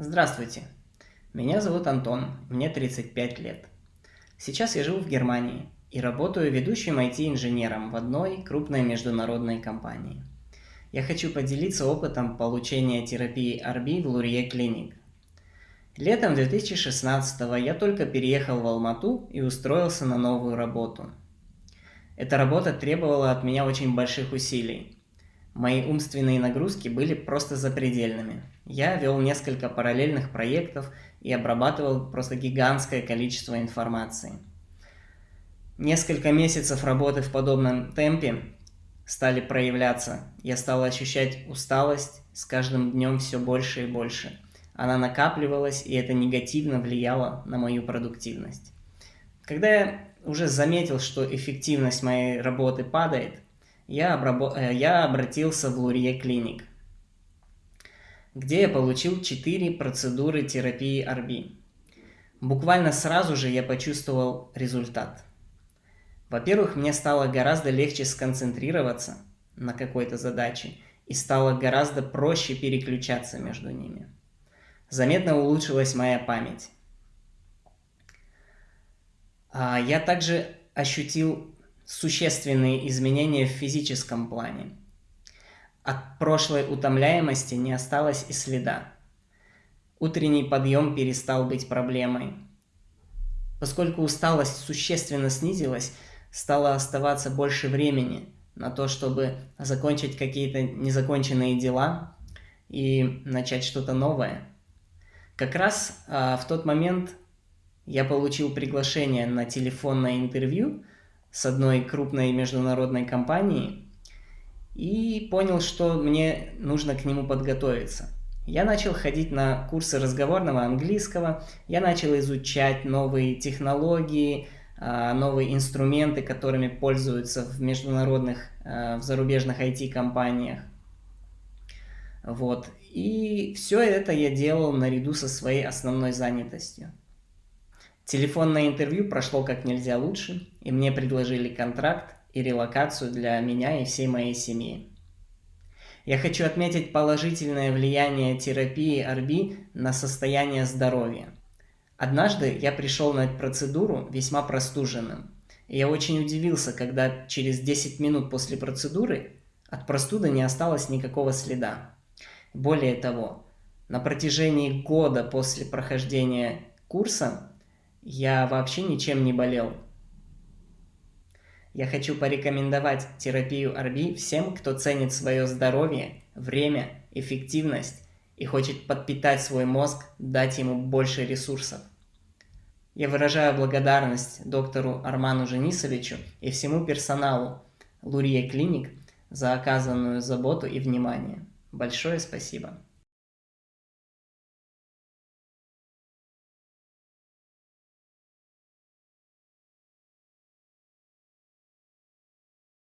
Здравствуйте, меня зовут Антон, мне 35 лет. Сейчас я живу в Германии и работаю ведущим IT-инженером в одной крупной международной компании. Я хочу поделиться опытом получения терапии RB в Лурье Клиник. Летом 2016 я только переехал в Алмату и устроился на новую работу. Эта работа требовала от меня очень больших усилий – Мои умственные нагрузки были просто запредельными. Я вел несколько параллельных проектов и обрабатывал просто гигантское количество информации. Несколько месяцев работы в подобном темпе стали проявляться. Я стал ощущать усталость с каждым днем все больше и больше. Она накапливалась, и это негативно влияло на мою продуктивность. Когда я уже заметил, что эффективность моей работы падает – я, обрабо... Э, я обратился в Лурье Клиник, где я получил 4 процедуры терапии RB. Буквально сразу же я почувствовал результат. Во-первых, мне стало гораздо легче сконцентрироваться на какой-то задаче и стало гораздо проще переключаться между ними. Заметно улучшилась моя память. А я также ощутил существенные изменения в физическом плане. От прошлой утомляемости не осталось и следа. Утренний подъем перестал быть проблемой. Поскольку усталость существенно снизилась, стало оставаться больше времени на то, чтобы закончить какие-то незаконченные дела и начать что-то новое. Как раз а, в тот момент я получил приглашение на телефонное интервью – с одной крупной международной компанией и понял, что мне нужно к нему подготовиться. Я начал ходить на курсы разговорного английского, я начал изучать новые технологии, а, новые инструменты, которыми пользуются в международных, а, в зарубежных IT-компаниях. Вот. И все это я делал наряду со своей основной занятостью. Телефонное интервью прошло как нельзя лучше, и мне предложили контракт и релокацию для меня и всей моей семьи. Я хочу отметить положительное влияние терапии RB на состояние здоровья. Однажды я пришел на процедуру весьма простуженным. И я очень удивился, когда через 10 минут после процедуры от простуды не осталось никакого следа. Более того, на протяжении года после прохождения курса я вообще ничем не болел. Я хочу порекомендовать терапию RB всем, кто ценит свое здоровье, время, эффективность и хочет подпитать свой мозг, дать ему больше ресурсов. Я выражаю благодарность доктору Арману Женисовичу и всему персоналу Лурье Клиник за оказанную заботу и внимание. Большое спасибо.